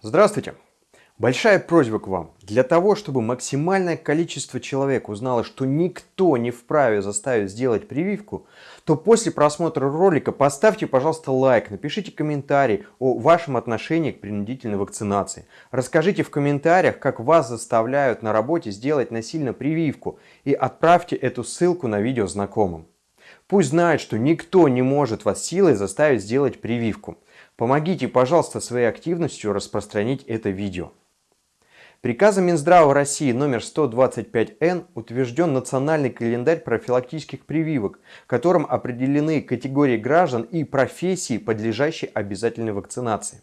Здравствуйте! Большая просьба к вам. Для того, чтобы максимальное количество человек узнало, что никто не вправе заставить сделать прививку, то после просмотра ролика поставьте, пожалуйста, лайк, напишите комментарий о вашем отношении к принудительной вакцинации. Расскажите в комментариях, как вас заставляют на работе сделать насильно прививку и отправьте эту ссылку на видео знакомым. Пусть знают, что никто не может вас силой заставить сделать прививку. Помогите, пожалуйста, своей активностью распространить это видео. Приказом Минздрава России номер 125Н утвержден национальный календарь профилактических прививок, которым определены категории граждан и профессии, подлежащие обязательной вакцинации.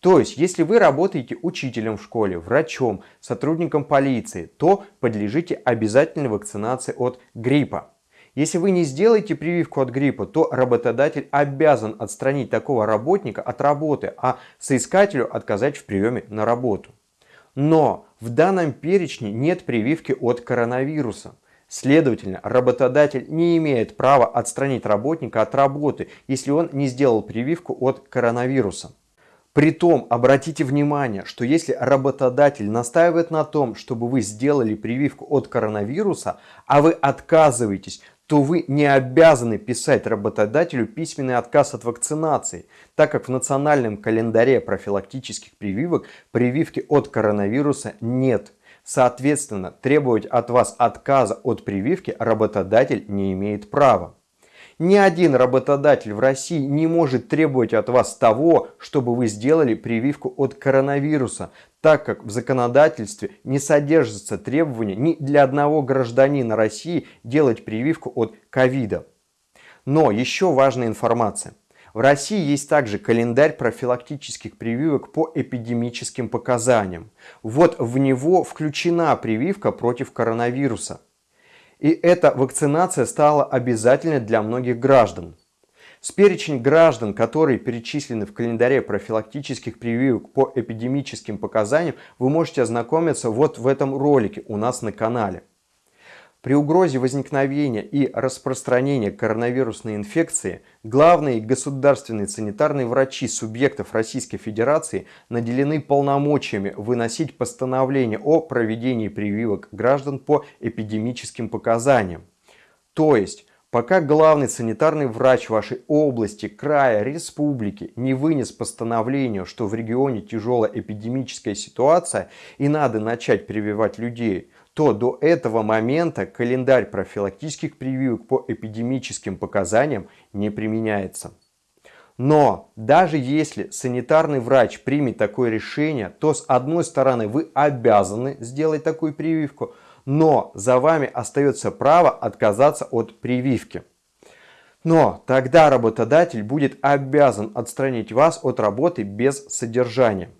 То есть, если вы работаете учителем в школе, врачом, сотрудником полиции, то подлежите обязательной вакцинации от гриппа. Если вы не сделаете прививку от гриппа, то работодатель обязан отстранить такого работника от работы, а соискателю отказать в приеме на работу. Но в данном перечне нет прививки от коронавируса. Следовательно, работодатель не имеет права отстранить работника от работы, если он не сделал прививку от коронавируса. Притом, обратите внимание, что если работодатель настаивает на том, чтобы вы сделали прививку от коронавируса, а вы отказываетесь, то вы не обязаны писать работодателю письменный отказ от вакцинации, так как в национальном календаре профилактических прививок прививки от коронавируса нет. Соответственно, требовать от вас отказа от прививки работодатель не имеет права. Ни один работодатель в России не может требовать от вас того, чтобы вы сделали прививку от коронавируса, так как в законодательстве не содержится требования ни для одного гражданина России делать прививку от ковида. Но еще важная информация. В России есть также календарь профилактических прививок по эпидемическим показаниям. Вот в него включена прививка против коронавируса. И эта вакцинация стала обязательной для многих граждан. С перечень граждан, которые перечислены в календаре профилактических прививок по эпидемическим показаниям, вы можете ознакомиться вот в этом ролике у нас на канале. При угрозе возникновения и распространения коронавирусной инфекции главные государственные санитарные врачи субъектов Российской Федерации наделены полномочиями выносить постановление о проведении прививок граждан по эпидемическим показаниям. То есть, пока главный санитарный врач вашей области, края, республики не вынес постановление, что в регионе тяжелая эпидемическая ситуация и надо начать прививать людей – то до этого момента календарь профилактических прививок по эпидемическим показаниям не применяется. Но даже если санитарный врач примет такое решение, то с одной стороны вы обязаны сделать такую прививку, но за вами остается право отказаться от прививки. Но тогда работодатель будет обязан отстранить вас от работы без содержания.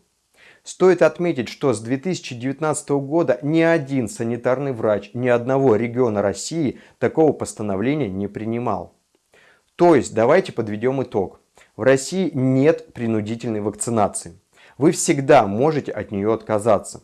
Стоит отметить, что с 2019 года ни один санитарный врач ни одного региона России такого постановления не принимал. То есть, давайте подведем итог. В России нет принудительной вакцинации. Вы всегда можете от нее отказаться.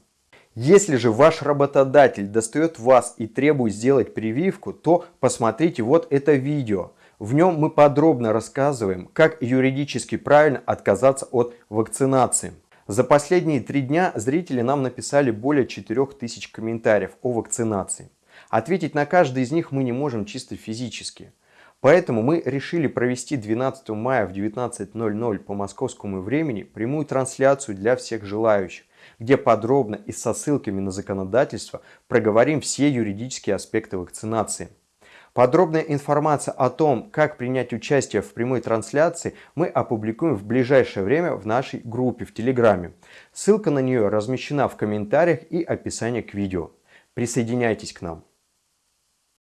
Если же ваш работодатель достает вас и требует сделать прививку, то посмотрите вот это видео. В нем мы подробно рассказываем, как юридически правильно отказаться от вакцинации. За последние три дня зрители нам написали более 4000 комментариев о вакцинации. Ответить на каждый из них мы не можем чисто физически. Поэтому мы решили провести 12 мая в 19.00 по московскому времени прямую трансляцию для всех желающих, где подробно и со ссылками на законодательство проговорим все юридические аспекты вакцинации. Подробная информация о том, как принять участие в прямой трансляции, мы опубликуем в ближайшее время в нашей группе в Телеграме. Ссылка на нее размещена в комментариях и описании к видео. Присоединяйтесь к нам.